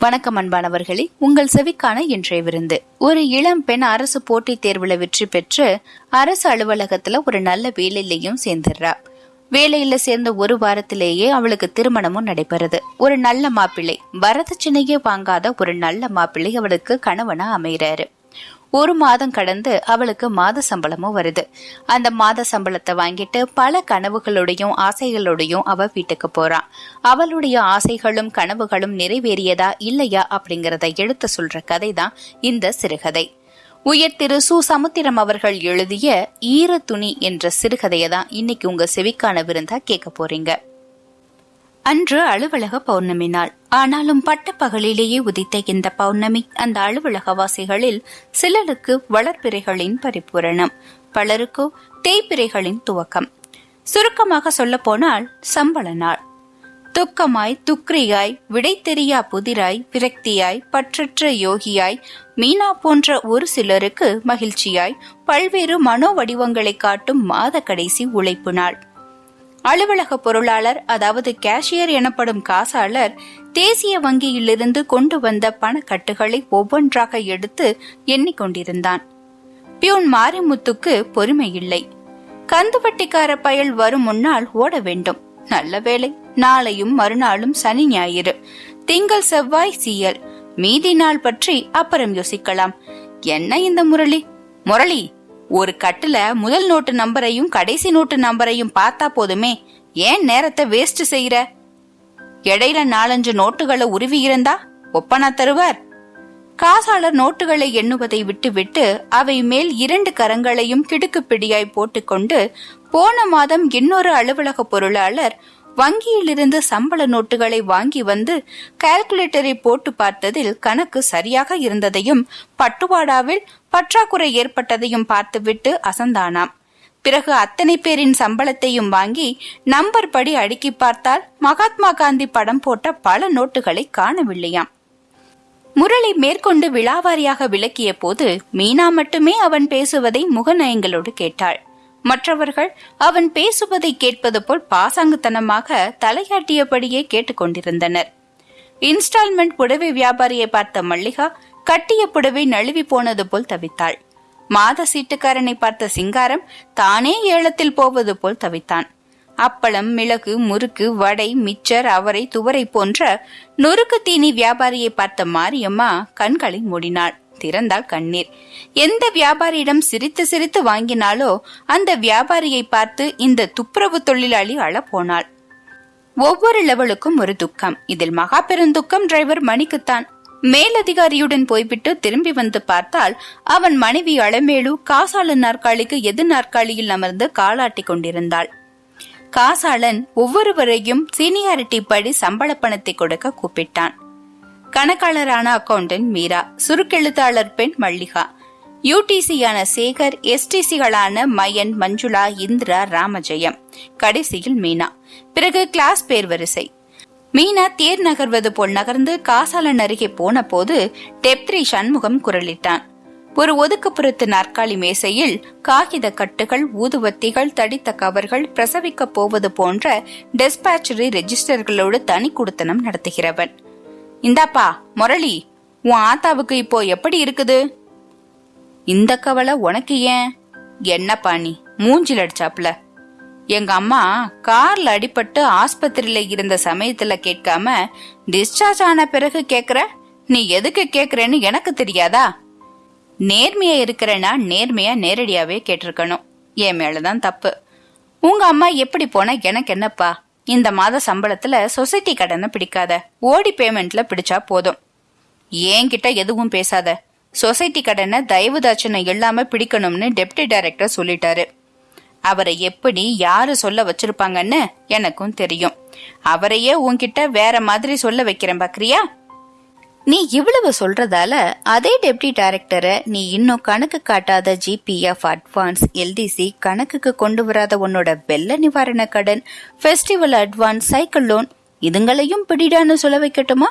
வணக்கம் அன்பானவர்களே உங்கள் செவிக்கான இன்றைய விருந்து. ஒரு இளம் பெண் அரசு போட்டித் தேர்வுல வெற்றி பெற்று அரசு அலுவலகத்துல ஒரு நல்ல வேலையிலையும் சேர்ந்துடுறா. வேலையில சேர்ந்த ஒரு வாரத்திலேயே அவளுக்கு திருமணமும் நடைபெறுது. ஒரு நல்ல மாப்பிள்ளை. வரதட்சணையே வாங்காத ஒரு நல்ல மாப்பிள்ளை அவளுக்கு கணவனா அமைகிறாரு ஒரு மாதம் கடந்து அவளுக்கு மாத சம்பளமும் வருது. அந்த மாத சம்பளத்தை வாங்கிட்டு பல கனவுகளோடையும் ஆசைகளோடையும் அவ வீட்டுக்கு போறான் அவளுடைய ஆசைகளும் கனவுகளும் நிறைவேறியதா இல்லையா அப்படிங்கறத எடுத்து சொல்ற கதை தான் இந்த சிறுகதை. உயர் திரு சு சமுத்திரம் அவர்கள் எழுதிய ஈர துணி என்ற சிறுகதையை தான் இன்னைக்கு உங்க செவிக்கான விருந்தா கேட்க போறீங்க. அன்று அலுவலக பௌர்ணமி நாள் ஆனாலும் பட்டப்பகலிலேயே உதித்த இந்த பௌர்ணமி அந்த அலுவலகவாசிகளில் சிலருக்கு வளர்ப்பிறைகளின் பரிபூரணம் பலருக்கோ தேய்பிறைகளின் துவக்கம். சுருக்கமாக சொல்ல போனால் சம்பள நாள். துக்கமாய் துக்ரியாய் விடை தெரியா புதிராய் விரக்தியாய் பற்றற்ற யோகியாய் மீனா போன்ற ஒரு சிலருக்கு மகிழ்ச்சியாய் பல்வேறு மனோ வடிவங்களை காட்டும் மாத கடைசி உழைப்பு நாள். அலுவலக பொருளாளர் அதாவது கேஷியர் எனப்படும் காசாளர் தேசிய வங்கியிலிருந்து கொண்டு வந்த பணக்கட்டுகளை ஒவ்வொன்றாக எடுத்து எண்ணிக்கொண்டிருந்தான். பியூன் மாரிமுத்துக்கு பொறுமை இல்லை கந்துவட்டிக்கார பயல் வரும் முன்னால் ஓட வேண்டும். நல்ல வேலை நாளையும் மறுநாளும் சனி ஞாயிறு. திங்கள் செவ்வாய் சீயல். மீதி நாள் பற்றி அப்புறம் யோசிக்கலாம். என்ன இந்த முரளி? முரளி ஒரு கட்டுல முதல் நோட்டு நம்பரையும் கடைசி நோட்டு நம்பரையும் பார்த்தா போதுமே. ஏன் நேரத்தை வேஸ்ட் செய்யற? இடையில நாலஞ்சு நோட்டுகளை உருவி இருந்தா ஒப்பனா தருவார். காசாளர் நோட்டுகளை எண்ணுவதை விட்டுவிட்டு அவை மேல் இரண்டு கரங்களையும் கிடுக்கு பிடியாய் போட்டுக்கொண்டு போன மாதம் இன்னொரு அலுவலக பொருளாளர் வங்கியிலிருந்து சம்பள நோட்டுகளை வாங்கி வந்து கால்குலேட்டரை போட்டு பார்த்ததில் கணக்கு சரியாக இருந்ததையும் பட்டுவாடாவில் பற்றாக்குறை ஏற்பட்டதையும் பார்த்துவிட்டு அசந்தானாம். பிறகு அத்தனை பேரின் சம்பளத்தையும் வாங்கி நம்பர் படி அடுக்கி பார்த்தால் மகாத்மா காந்தி படம் போட்ட பல நோட்டுகளை காணவில்லையாம். முரளி மேற்கொண்டு விழாவாரியாக விளக்கிய போது மீனா மட்டுமே அவன் பேசுவதை முகநயங்களோடு கேட்டாள். மற்றவர்கள் அவன் பேசுவதை கேட்பது போல் பாசாங்குத்தனமாக தலையாட்டியபடியே கேட்டுக்கொண்டிருந்தனர். இன்ஸ்டால்மெண்ட் புடவை வியாபாரியை பார்த்த மல்லிகா கட்டிய புடவை நழுவி போனது போல் தவித்தாள். மாத சீட்டுக்காரனை பார்த்த சிங்காரம் தானே ஏலத்தில் போவது போல் தவித்தான். அப்பளம் மிளகு முறுக்கு வடை மிச்சர் அவரை துவரை போன்ற நொறுக்கு தீனி வியாபாரியை பார்த்த மாரியம்மா கண்களை மூடினாள். திறந்தால் கண்ணீர். எந்த வியாபாரியிடம் சிரித்து சிரித்து வாங்கினாலோ அந்த வியாபாரியை பார்த்து இந்த துப்புரவு தொழிலாளி அழ போனாள் ஒவ்வொரு லெவலுக்கும் ஒரு துக்கம். இதில் மகா பெருந்துக்கம் டிரைவர் மணிக்குத்தான். மேலதிகாரியுடன் போய்விட்டு திரும்பி வந்து பார்த்தால் அவன் மனைவி அளமேலு காசாளன் நாற்காலிக்கு எது நாற்காலியில் அமர்ந்து காலாட்டி கொண்டிருந்தாள். காசாளன் ஒவ்வொருவரையும் சீனியாரிட்டி படி சம்பள பணத்தை கொடுக்க கூப்பிட்டான். கணக்காளரான அக்கவுண்டன்ட் மீரா சுருக்கெழுத்தாளர் பெண் மல்லிகா யூடிசியான சேகர் எஸ்டிசிகளான மயன் மஞ்சுளா இந்திரா ராமஜெயம் கடைசியில் மீனா. பிறகு கிளாஸ் பேர் வரிசை மீனா தேர் நகர்வது போல் நகர்ந்து காசாலன் அருகே போன போது டெப்த்ரி சண்முகம் குரலிட்டான். ஒரு ஒதுக்குப்புறத்து நாற்காலி மேசையில் காகித கட்டுகள் ஊதுவத்திகள் தடித்த கவர்கள் பிரசவிக்கப் போவது போன்ற டெஸ்பாச்சரி ரெஜிஸ்டர்களோடு தனி குடுத்தனம் நடத்துகிறவன். இந்தாப்பா முரளி உன் ஆத்தாவுக்கு இப்போ எப்படி இருக்குது? இந்த கவலை உனக்கு ஏன்? என்னப்பா நீ மூஞ்சில் அடிச்சாப்ல எங்க அம்மா கார்ல அடிபட்டு ஆஸ்பத்திரியில இருந்த சமயத்துல கேட்காம டிஸ்சார்ஜ் ஆன பிறகு கேக்குற? நீ எதுக்கு கேக்குறேன்னு எனக்கு தெரியாதா? நேர்மையா இருக்கிறேன்னா நேர்மையா நேரடியாவே கேட்டிருக்கணும். என் மேலதான் தப்பு. உங்க அம்மா எப்படி போனா எனக்கு என்னப்பா? இந்த மாத சம்பளத்துல சொசைட்டி கடனை பிடிக்காத. ஓடி பேமெண்ட்ல பிடிச்சா போதும். என்கிட்ட எதுவும் பேசாத. சொசைட்டி கடனை தயவு தாட்சணை இல்லாம பிடிக்கணும்னு டெப்டி டைரக்டர் சொல்லிட்டாரு. அவரை எப்படி யாரு சொல்ல வச்சிருப்பாங்கன்னு எனக்கும் தெரியும். அவரையே உன்கிட்ட வேற மாதிரி சொல்ல வைக்கிறேன் பாக்குறியா? நீ இவ்வளவு சொல்றதால அதே டெப்டி டைரக்டரை நீ இன்னும் கணக்கு காட்டாத ஜிபிஎஃப் அட்வான்ஸ் எல்டிசி கணக்குக்கு கொண்டு வராத உன்னோட வெள்ள நிவாரண கடன் ஃபெஸ்டிவல் அட்வான்ஸ் சைக்கிள் லோன் இதுங்களையும் பிடிடான்னு சொல்ல வைக்கட்டுமா?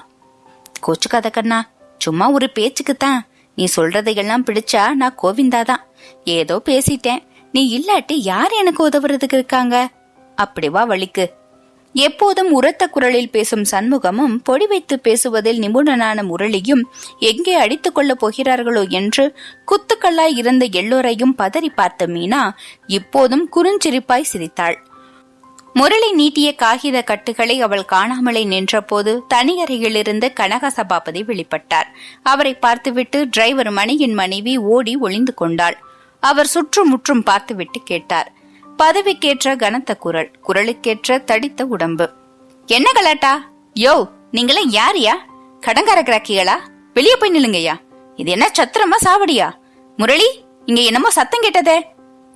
கோச்சுக்காத கண்ணா சும்மா ஒரு பேச்சுக்கு தான் நீ சொல்றதையெல்லாம் பிடிச்சா நான் கோவிந்தா தான். ஏதோ பேசிட்டேன். நீ இல்லாட்டி யார் எனக்கு உதவுறதுக்கு இருக்காங்க? அப்படிவா வழிக்கு. எப்போதும் உரத்த குரலில் பேசும் சண்முகமும் பொடி வைத்து பேசுவதில் நிபுணனான முரளியும் எங்கே அடித்துக் கொள்ளப் போகிறார்களோ என்று குத்துக்கல்லாய் இருந்த எல்லோரையும் பதறி பார்த்த மீனா இப்போதும் குறுஞ்சிரிப்பாய் சிரித்தாள். முரளி நீட்டிய காகித கட்டுகளை அவள் காணாமலே நின்றபோது தனியறையிலிருந்து கனக சபாபதி வெளிப்பட்டார். அவரை பார்த்துவிட்டு டிரைவர் மணியின் மனைவி ஓடி ஒளிந்து கொண்டாள். அவர் சுற்றுமுற்றும் பார்த்துவிட்டு கேட்டார். பதவிக்கேற்ற கனத்த குரல் குரலுக்கேற்ற தடித்த உடம்பு. என்ன கலாட்டா? யோ நீங்களே யாரியா கடங்கார கிராக்கிகளா? வெளியே போய் நில்லுங்கய்யா. இது என்ன சத்திரமா சாவடியா? முரளி இங்க என்னமோ சத்தம் கேட்டதே.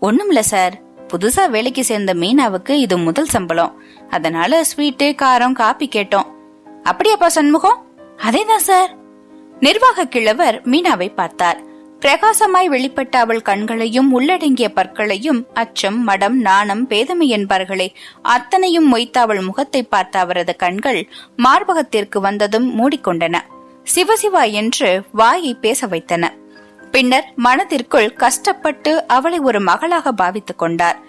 ஒண்ணுமில்ல சார். புதுசா வேலைக்கு சேர்ந்த மீனாவுக்கு இது முதல் சம்பளம். அதனால ஸ்வீட்டு காரம் காப்பி கேட்டோம். அப்படியாப்பா சண்முகம்? அதேதான் சார். நிர்வாக கிழவர் மீனாவை பார்த்தார். பிரகாசமாய் வெளிப்பட்ட அவள் கண்களையும் உள்ளடங்கிய பற்களையும் அச்சம் மடம் நாணம் பேதமை என்பார்களே. அத்தனையும் மொய்த்த அவள் முகத்தை பார்த்த அவரது கண்கள் மார்பகத்திற்கு வந்ததும் மூடிக்கொண்டன. சிவசிவா என்று வாயை பேச வைத்தன. பின்னர் மனதிற்குள் கஷ்டப்பட்டு அவளை ஒரு மகளாக பாவித்துக் கொண்டார்.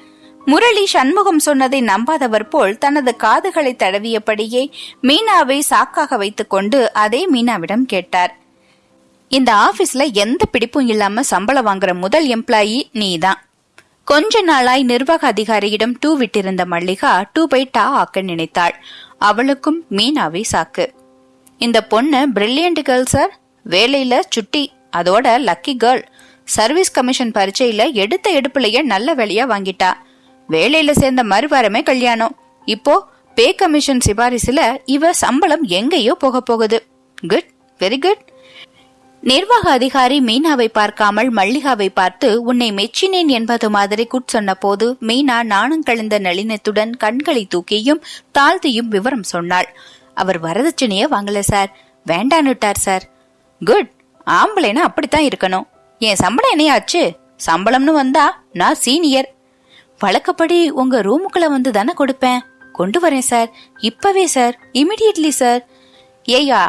முரளி சண்முகம் சொன்னதை நம்பாதவர் போல் தனது காதுகளை தடவியபடியே மீனாவை சாக்காக வைத்துக்கொண்டு அதே மீனாவிடம் கேட்டார். இந்த ஆபீஸ்ல எந்த பிடிப்பும் இல்லாம சம்பளம் வாங்குற முதல் எம்ப்ளாயி நீதான் கொஞ்ச நாளாய் நிர்வாக அதிகாரியிடம் டூ விட்டிருந்த மல்லிகா டூ பை டா ஆக்க நினைத்தாள். அவளுக்கும் மீனாவே சாக்கு. இந்த பொண்ணு பிரில்லியன்ட் கேர்ள் சார் வேலையில சுட்டி அதோட லக்கி கேர்ள் சர்வீஸ் கமிஷன் பரீட்சையில எடுத்த எடுப்புலயே நல்ல வேலையா வாங்கிட்டா. வேலையில சேர்ந்த மறுவாரமே கல்யாணம். இப்போ பே கமிஷன் சிபாரிசுல இவ சம்பளம் எங்கேயோ போக போகுது. குட் வெரி குட் நிர்வாக அதிகாரி மீனாவை பார்க்காமல் மல்லிகாவை பார்த்து உன்னை மெச்சினேன் என்பது மாதிரி குட் சொன்னபோது மீனா நாணம் கழிந்த நளினத்துடன் கண்களை தூக்கியும் தாழ்த்தியும் விவரம் சொன்னாள். அவர் வரதட்சணைய வாங்கல சார். வேண்டான்னுட்டார் சார். குட். ஆம்பளைனா அப்படித்தான் இருக்கணும். என் சம்பளம் என்னையாச்சு? சம்பளம்னு வந்தா நான் சீனியர். வழக்கப்படி உங்க ரூமுக்குள்ள வந்து தானே கொடுப்பேன். கொண்டு வரேன் சார். இப்பவே சார். Immediately sir. ஏயா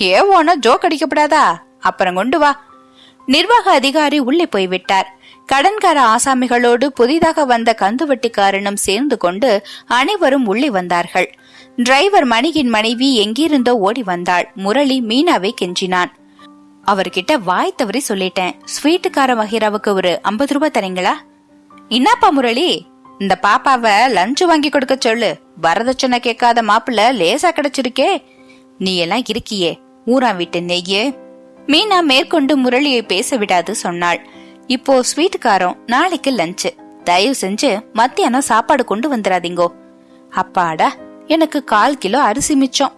ஏ ஓனா ஜோக் அடிக்கப்படாதா? அப்புறம் கொண்டு வா. நிர்வாக அதிகாரி உள்ளே போய்விட்டார். கடன்கார ஆசாமிகளோடு புதிதாக வந்த கந்துவட்டிக்காரனும் சேர்ந்து கொண்டு அனைவரும் உள்ளே வந்தார்கள். டிரைவர் மணியின் மனைவி எங்கிருந்தோ ஓடி வந்தாள். முரளி மீனாவை கெஞ்சினான். அவர்கிட்ட வாய் தவறி சொல்லிட்டேன். ஸ்வீட்டுக்கார மகிராவுக்கு ஒரு ஐம்பது ரூபாய் தரீங்களா? என்னப்பா முரளி? இந்த பாப்பாவ லஞ்சு வாங்கி கொடுக்க சொல்லு. வரதட்சணை கேட்காத மாப்பிள்ள லேசா கிடைச்சிருக்கே. நீ எல்லாம் இருக்கியே. ஊரா வீட்டு நெய்யே. மீனா மேற்கொண்டு முரளியை பேச விடாது சொன்னாள். இப்போ ஸ்வீட் நாளைக்கு லஞ்சு தயவு செஞ்சு மத்தியானம் சாப்பாடு கொண்டு வந்துடாதீங்கோ. அப்பாடா எனக்கு கால் கிலோ அரிசி மிச்சம்.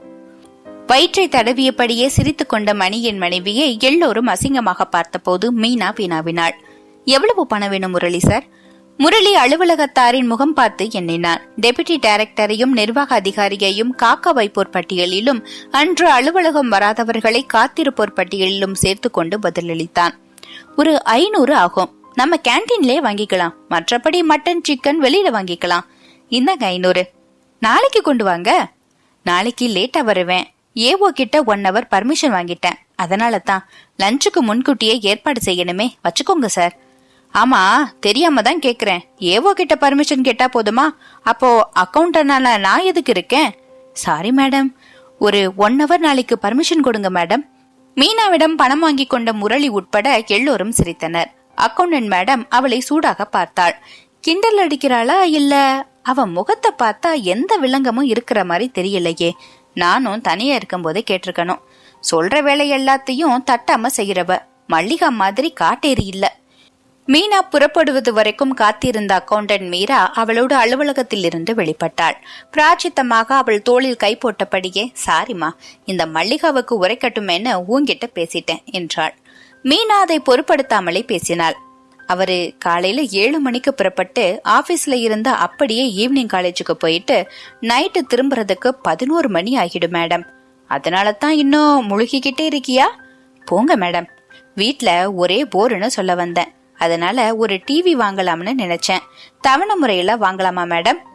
வயிற்றை தடவியபடியே சிரித்து கொண்ட மணியின் மனைவியை எல்லோரும் அசிங்கமாக பார்த்தபோது மீனா வினாவினாள் எவ்வளவு பணம் வேணும் முரளி சார்? முரளி அலுவலகத்தாரின் முகம் பார்த்து எண்ணினார் டெபுட்டி டைரக்டரையும் நிர்வாக அதிகாரியையும் காக்க வைப்போர் பட்டியலிலும் அன்று அலுவலகம் வராதவர்களை காத்திருப்போர் பட்டியலிலும் சேர்த்து கொண்டு பதிலளித்தான். ஒரு ஐநூறு ஆகும். நம்ம கேன்டீன்லயே வாங்கிக்கலாம். மற்றபடி மட்டன் சிக்கன் வெளியில வாங்கிக்கலாம். இந்தாங்க ஐநூறு. நாளைக்கு கொண்டு வாங்க. நாளைக்கு லேட்டா வருவேன். ஏஓ கிட்ட ஒன் ஹவர் பர்மிஷன் வாங்கிட்டேன். அதனால தான் லஞ்சுக்கு முன்கூட்டியே ஏற்பாடு செய்யணுமே. வச்சுக்கோங்க சார் ஆமா தெரியாம தான் கேக்குறேன். ஏவோ கிட்ட பர்மிஷன் கேட்டா போதுமா? அப்போ அக்கௌண்டனால நான் எதுக்கு இருக்கேன்? சாரி மேடம் ஒரு ஒன் ஹவர் நாளைக்கு பர்மிஷன் கொடுங்க மேடம் மீனாவிடம் பணம் வாங்கி கொண்ட முரளி உட்பட எல்லோரும் சிரித்தனர். அக்கௌண்டன்ட் மேடம் அவளை சூடாக பார்த்தாள். கிண்டல் அடிக்கிறாளா இல்ல அவ முகத்தை பார்த்தா எந்த விலங்கமும் இருக்கிற மாதிரி தெரியலையே. நானும் தனியா இருக்கும் போதே கேட்டிருக்கணும். சொல்ற வேலை எல்லாத்தையும் தட்டாம செய்யறவ மல்லிகா மாதிரி காட்டேரி இல்லை. மீனா புறப்படுவது வரைக்கும் காத்திருந்த அக்கவுண்டன்ட் மீரா அவளோடு அலுவலகத்தில் இருந்து வெளிப்பட்டாள். பிராச்சித்தமாக அவள் தோளில் கை போட்டபடியே சாரிமா இந்த மல்லிகாவுக்கு உரைக்கட்டுமேன்னு ஊங்கிட்ட பேசிட்டேன் என்றாள். மீனா அதை பொருட்படுத்தாமலே பேசினாள். அவரு காலையில ஏழு மணிக்கு புறப்பட்டு ஆபீஸ்ல இருந்து அப்படியே ஈவினிங் காலேஜுக்கு போயிட்டு நைட்டு திரும்புறதுக்கு பதினோரு மணி ஆகிடும் மேடம். அதனால தான் இன்னும் முழுகிக்கிட்டே இருக்கியா? போங்க மேடம். வீட்ல ஒரே போருன்னு சொல்ல வந்தேன். அதனால ஒரு டிவி வாங்கலாம்னு நினைச்சேன். தவணை முறையில வாங்கலாமா மேடம்?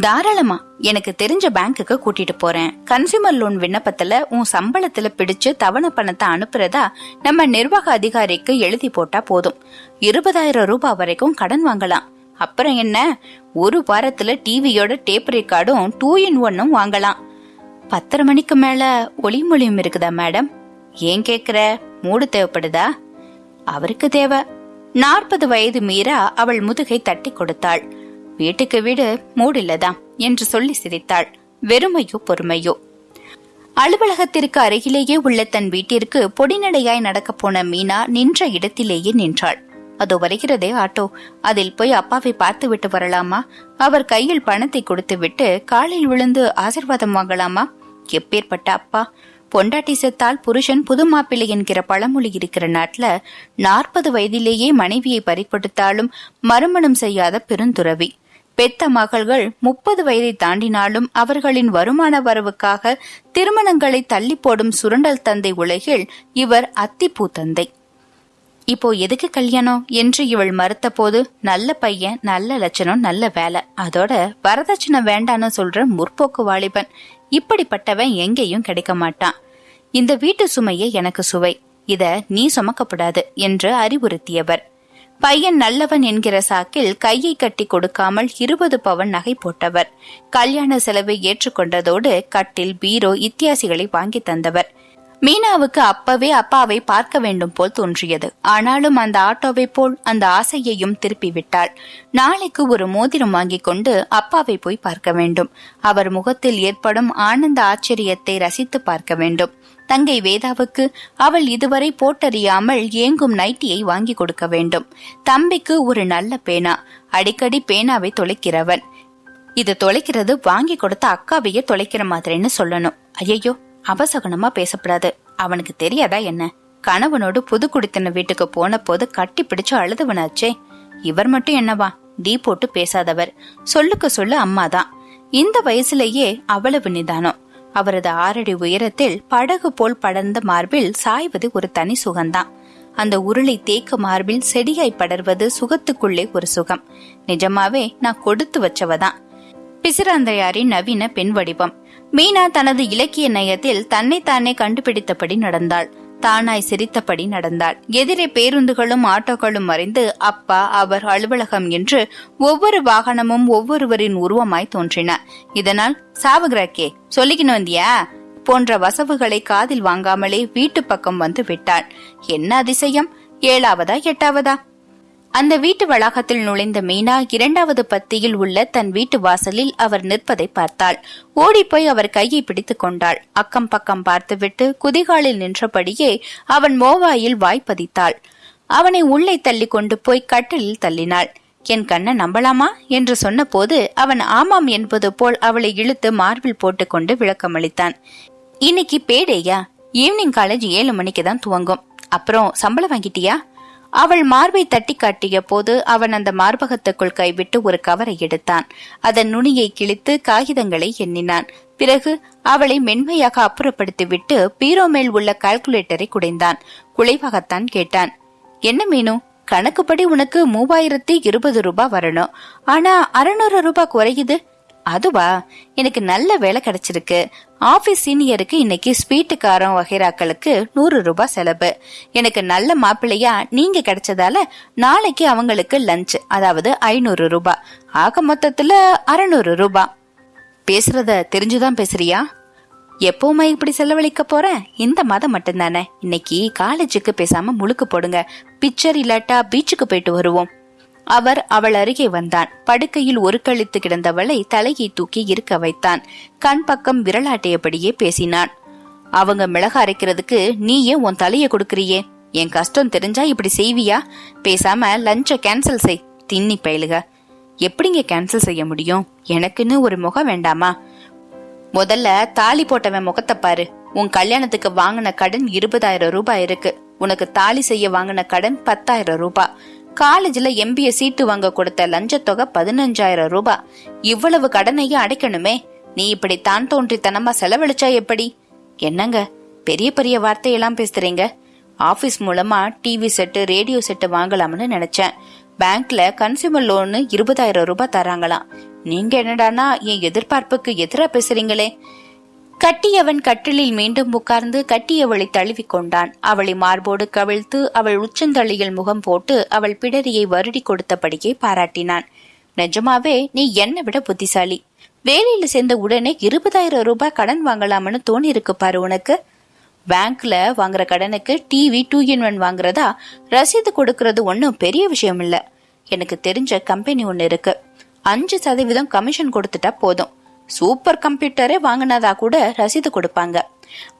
தாராளமா. எனக்கு தெரிஞ்ச பேங்க்குக்கு கூட்டிட்டு போறேன். கன்சியூமர் லோன் விண்ணப்பத்துல உன் சம்பளத்துல பிடிச்சு தவணை பணத்தை அனுப்புறதா நம்ம நிர்வாக அதிகாரிக்கு எழுதி போட்டா போதும். இருபதாயிரம் ரூபாய் வரைக்கும் கடன் வாங்கலாம். அப்புறம் என்ன? ஒரு வாரத்துல டிவியோட டேப் ரெக்கார்டும் டூ இன் ஒன்னும் வாங்கலாம். பத்தரை மணிக்கு மேல ஒளிமொழியும் இருக்குதா மேடம்? ஏன் கேக்குற? மூடு தேவைப்படுதா? அவருக்கு தேவை. நாற்பது வயது மீறா அவள் முதுகை தட்டி கொடுத்தாள். வீட்டுக்கு வீடு மூடில்லதாம் என்று சொல்லி சிரித்தாள். வெறுமையோ பொறுமையோ. அலுவலகத்திற்கு அருகிலேயே உள்ள தன் வீட்டிற்கு பொடிநடையாய் நடக்கப் போன மீனா நின்ற இடத்திலேயே நின்றாள். அதோ வருகிறதே ஆட்டோ. அதில் போய் அப்பாவை பார்த்து விட்டு வரலாமா? அவர் கையில் பணத்தை கொடுத்து விட்டு காலில் விழுந்து ஆசிர்வாதம் வாங்கலாமா? எப்பேற்பட்ட அப்பா. பொண்டாட்டி செத்தால் புருஷன் புது மாப்பிள்ளை என்கிற பழமொழி இருக்கிற நாட்டுல நாற்பது வயதிலேயே மனைவியை பறிப்படுத்தாலும் மறுமணம் செய்யாத பெருந்துறவி. பெத்த மகள்கள் முப்பது வயதை தாண்டினாலும் அவர்களின் வருமான வரவுக்காக திருமணங்களை தள்ளி போடும் சுரண்டல் தந்தை உலகில் இவர் அத்திப்பூ தந்தை இப்போ எதுக்கு கல்யாணம்? என்று இவள் மறுத்த போது நல்ல பையன் நல்ல லட்சணம் நல்ல வேலை. அதோட வரதட்சணை வேண்டான்னு சொல்ற முற்போக்கு வாலிபன். இப்படிப்பட்டவன் எங்கேயும் கிடைக்க மாட்டான். இந்த வீட்டு சுமையே எனக்கு சுவை. இத நீ சுமக்கப்படாது என்று அறிவுறுத்தியவர். பையன் நல்லவன் என்கிற சாக்கில் கையை கட்டி கொடுக்காமல் இருபது பவன் நகை போட்டவர். கல்யாண செலவை ஏற்றுக்கொண்டதோடு கட்டில் பீரோ இத்தியாசிகளை வாங்கி தந்தவர். மீனாவுக்கு அப்பவே அப்பாவை பார்க்க வேண்டும் போல் தோன்றியது. ஆனாலும் அந்த ஆட்டோவை போல் அந்த ஆசையையும் திருப்பி விட்டாள் நாளைக்கு ஒரு மோதிரம் வாங்கிக் கொண்டு அப்பாவை போய் பார்க்க வேண்டும். அவர் முகத்தில் ஏற்படும் ஆனந்த ஆச்சரியத்தை ரசித்து பார்க்க வேண்டும். தங்கை வேதாவுக்கு அவள் இதுவரை போட்டறியாமல் ஏங்கும் நைட்டியை வாங்கி கொடுக்க வேண்டும். தம்பிக்கு ஒரு நல்ல பேனா. அடிக்கடி பேனாவை தொலைக்கிறவன் இது தொலைக்கிறது வாங்கி கொடுத்த அக்காவையே தொலைக்கிற மாதிரின்னு சொல்லணும். ஐயோ அபசகனமா பேசப்படாது. அவனுக்கு தெரியாதா என்ன? கணவனோடு புது குடித்தன வீட்டுக்கு போன போது கட்டி பிடிச்சு அழுதுவனாச்சே. இவர் மட்டும் என்னவா? டீ போட்டு பேசாதவர். சொல்லுக்கு சொல்லு அம்மாதான். இந்த வயசுலயே அவ்வளவு நிதானம். அவரது ஆறடி உயரத்தில் படகு போல் படர்ந்த மார்பில் சாய்வது ஒரு தனி சுகம்தான். அந்த உருளை தேக்க மார்பில் செடியாய் படர்வது சுகத்துக்குள்ளே ஒரு சுகம். நிஜமாவே நான் கொடுத்து வச்சவதான். பிசிராந்தையாரின் நவீன பெண் வடிவம். மீனா தனது இலக்கிய நயத்தில் தன்னைத்தானே கண்டுபிடித்தபடி நடந்தாள். தானாய் சிரித்தபடி நடந்தாள். எதிரே பேருந்துகளும் ஆட்டோக்களும் மறைந்து அப்பா அவர் அலுவலகம் என்று ஒவ்வொரு வாகனமும் ஒவ்வொருவரின் உருவமாய் தோன்றின. இதனால் சாவுகிராக்கே சொல்லிக்கணும் வந்தியா? போன்ற வசவுகளை காதில் வாங்காமலே வீட்டு பக்கம் வந்து விட்டாள். என்ன அதிசயம்? ஏழாவதா எட்டாவதா? அந்த வீட்டு வளாகத்தில் நுழைந்த மீனா இரண்டாவது பத்தியில் உள்ள தன் வீட்டு வாசலில் அவர் நிற்பதை பார்த்தாள். ஓடிப்போய் அவர் கையை பிடித்துக் கொண்டாள். அக்கம் பக்கம் பார்த்துவிட்டு குதிகாலில் நின்றபடியே அவன் மோவாயில் வாய்ப்பதித்தாள் அவனை உள்ளே தள்ளி கொண்டு போய் கட்டிலில் தள்ளினாள். என் கண்ணை நம்பலாமா? என்று சொன்னபோது அவன் ஆமாம் என்பது போல் அவளை இழுத்து மார்பில் போட்டுக்கொண்டு விளக்கமளித்தான். இன்னைக்கு பேடேயா? ஈவினிங் காலேஜ் ஏழு மணிக்கு தான் துவங்கும். அப்புறம் சம்பளம் வாங்கிட்டியா? அவள் மார்பை தட்டி காட்டிய போது அவன் அந்த மார்பகத்துக்குள் கைவிட்டு ஒரு கவரை எடுத்தான். அதன் நுனியை கிழித்து காகிதங்களை எண்ணினான். பிறகு அவளை மென்மையாக அப்புறப்படுத்திவிட்டு பீரோ மேல் உள்ள கால்குலேட்டரை குடைந்தான். குலைவாகத்தான் கேட்டான். என்ன மீனு? கணக்குப்படி உனக்கு மூவாயிரத்தி இருபது ரூபாய் வரணும். ஆனா அறுநூறு ரூபாய் குறையுது. அதுவா எனக்கு நல்ல வேலை கிடைச்சிருக்கு. ஆபீஸ் சீனியருக்கு இன்னைக்கு ஸ்வீட்டுக்காரன் வகைராக்களுக்கு நூறு ரூபாய் செலவு. எனக்கு நல்ல மாப்பிள்ளையா நீங்க கிடைச்சதால நாளைக்கு அவங்களுக்கு லஞ்ச் அதாவது ஐநூறு ரூபாய். ஆக மொத்தத்துல அறநூறு ரூபாய். பேசுறத தெரிஞ்சுதான் பேசுறியா? எப்பவுமே இப்படி செலவழிக்க போறேன் இந்த மாதம் மட்டும்தானே. இன்னைக்கு காலேஜுக்கு பேசாம முழுக்கு போடுங்க. பிக்சர் இல்லாட்டா பீச்சுக்கு போயிட்டு வருவோம். அவர் அவள் அருகே வந்தான். படுக்கையில் ஒரு கழித்து கிடந்தவளை தலையை தூக்கி இருக்க வைத்தான். கண் பக்கம் விரலாட்டியபடியே பேசினான். அவங்க மிளகா அரைக்கிறதுக்கு நீ ஏன் உன் தலையை கொடுக்கறியே? என் கஷ்டம் தெரிஞ்சா இப்படி செய்வியா? பேசாம லஞ்ச கேன்சல் செய். தின்னி பயிலுக. எப்படிங்க கேன்சல் செய்ய முடியும்? எனக்குன்னு ஒரு முகம் வேண்டாமா? முதல்ல தாலி போட்டவன் முகத்தை பாரு. உன் கல்யாணத்துக்கு வாங்கின கடன் இருபதாயிரம் ரூபாய் இருக்கு. உனக்கு தாலி செய்ய வாங்கின கடன் பத்தாயிரம் ரூபாய். காலேஜ்ல எம்பிஏ சீட்டு வாங்க கொடுத்த லஞ்சத்தொகை பதினஞ்சாயிரம் ரூபாய். இவ்வளவு கடனையும் அடைக்கணுமே. நீ இப்படி தான் தோன்றித்தனமா செலவழிச்சா எப்படி? என்னங்க பெரிய பெரிய வார்த்தையெல்லாம் பேசுறீங்க. ஆபீஸ் மூலமா டிவி செட்டு ரேடியோ செட்டு வாங்கலாம்னு நினைச்சேன். பேங்க்ல கன்சியூமர் லோனு இருபதாயிரம் ரூபாய் தராங்களாம். நீங்க என்னடானா என் எதிர்பார்ப்புக்கு எதிரா பேசுறீங்களே. கட்டியவன் கட்டிலில் மீண்டும் உட்கார்ந்து கட்டியவளை தழுவி கொண்டான். அவளை மார்போடு கவிழ்த்து அவள் உச்சந்தளியில் முகம் போட்டு அவள் பிடரியை வருடி கொடுத்தபடியே பாராட்டினான். நிஜமாவே நீ என்னை விட புத்திசாலி. வேலையில சேர்ந்த உடனே இருபதாயிரம் ரூபாய் கடன் வாங்கலாம்னு தோணி இருக்கு பாரு உனக்கு. பேங்க்ல வாங்குற கடனுக்கு டிவி டூ இன் ஒன் வாங்குறதா ரசீது கொடுக்கறது ஒன்றும் பெரிய விஷயம் இல்ல. எனக்கு தெரிஞ்ச கம்பெனி ஒன்று இருக்கு. அஞ்சு சதவீதம் கமிஷன் கொடுத்துட்டா போதும். சூப்பர் கம்ப்யூட்டரே வாங்கினதா கூட ரசீது கொடுப்பாங்க.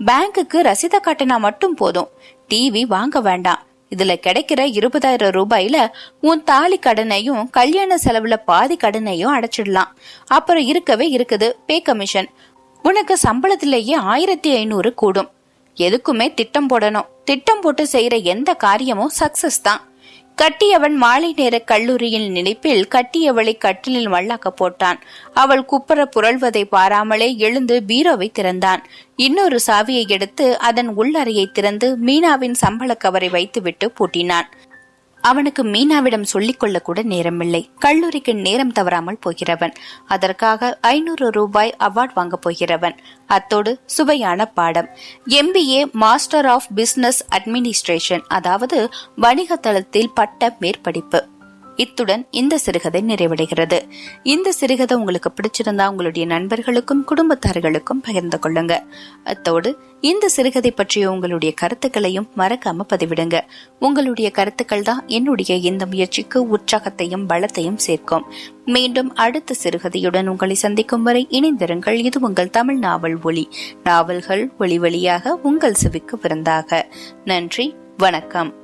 பேங்க்குக்கு ரசீதை காட்டினா மட்டும் போதும். டிவி வாங்க வேண்டாம். இதுல கிடைக்கிற இருபதாயிரம் ரூபாயில உன் தாலி கடனையும் கல்யாண செலவுல பாதி கடனையும் அடைச்சிடலாம். அப்புறம் இருக்கவே இருக்குது பே கமிஷன் உனக்கு சம்பளத்திலேயே ஆயிரத்தி ஐநூறு கூடும். எதுக்குமே திட்டம் போடணும். திட்டம் போட்டு செய்யற எந்த காரியமும் சக்சஸ் தான். கட்டியவன் மாலை நேர கல்லூரியின் நினைப்பில் கட்டியவளை கட்டிலில் மல்லாக்க போட்டான். அவள் குப்புற புரள்வதை பாராமலே எழுந்து பீரோவை திறந்தான். இன்னொரு சாவியை எடுத்து அதன் உள்ளறையை திறந்து மீனாவின் சம்பள கவரை வைத்துவிட்டு பூட்டினான். அவனுக்கு மீனாவிடம் சொல்லிக் கொள்ள கூட நேரமில்லை. கல்லூரிக்கு நேரம் தவறாமல் போகிறவன். அதற்காக ஐநூறு ரூபாய் அவார்ட் வாங்க போகிறவன். அத்தோடு சுவையான பாடம். MBA master of business administration அதாவது வணிக தளத்தில் பட்ட மேற்படிப்பு. இத்துடன் இந்த சிறுகதை நிறைவடைகிறது. இந்த சிறுகதை உங்களுக்கு பிடிச்சிருந்தா உங்களுடைய நண்பர்களுக்கும் குடும்பத்தார்களுக்கும் பகிர்ந்து கொள்ளுங்க. அத்தோடு இந்த சிறுகதை பற்றிய உங்களுடைய கருத்துக்களையும் மறக்காம பதிவிடுங்க. உங்களுடைய கருத்துக்கள் தான் என்னுடைய இந்த முயற்சிக்கு உற்சாகத்தையும் பலத்தையும் சேர்க்கும். மீண்டும் அடுத்த சிறுகதையுடன் உங்களை சந்திக்கும் வரை இணைந்திருங்கள். இது உங்கள் தமிழ் நாவல் ஒளி நாவல்கள் ஒளி வழியாக உங்கள் செவிக்கு விருந்தாக. நன்றி. வணக்கம்.